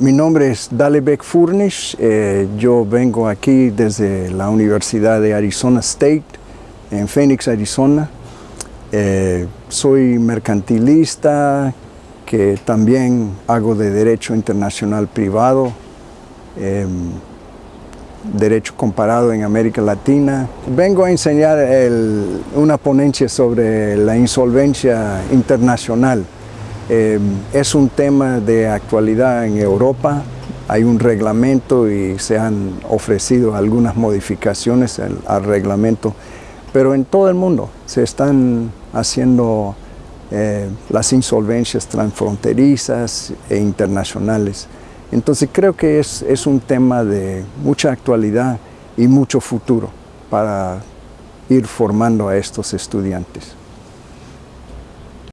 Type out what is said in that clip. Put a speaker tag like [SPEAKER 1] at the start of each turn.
[SPEAKER 1] Mi nombre es Dalebek Furnish, eh, yo vengo aquí desde la Universidad de Arizona State en Phoenix, Arizona. Eh, soy mercantilista, que también hago de Derecho Internacional Privado, eh, Derecho Comparado en América Latina. Vengo a enseñar una ponencia sobre la insolvencia internacional. Eh, es un tema de actualidad en Europa, hay un reglamento y se han ofrecido algunas modificaciones al, reglamento, pero en todo el mundo se están haciendo eh, las insolvencias transfronterizas e internacionales. Entonces creo que es un tema de mucha actualidad y mucho futuro para ir formando a estos estudiantes.